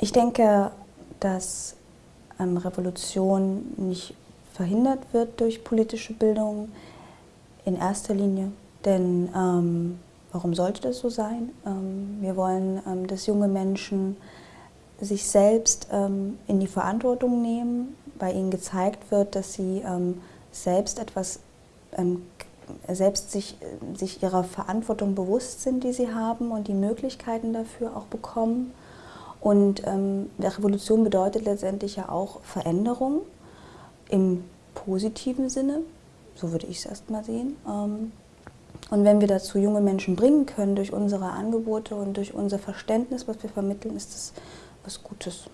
Ich denke, dass ähm, Revolution nicht verhindert wird durch politische Bildung in erster Linie. Denn ähm, warum sollte das so sein? Ähm, wir wollen, ähm, dass junge Menschen sich selbst ähm, in die Verantwortung nehmen, bei ihnen gezeigt wird, dass sie ähm, selbst etwas, selbst sich, sich ihrer Verantwortung bewusst sind, die sie haben und die Möglichkeiten dafür auch bekommen. Und ähm, Revolution bedeutet letztendlich ja auch Veränderung im positiven Sinne, so würde ich es erstmal sehen. Ähm, und wenn wir dazu junge Menschen bringen können durch unsere Angebote und durch unser Verständnis, was wir vermitteln, ist das was Gutes.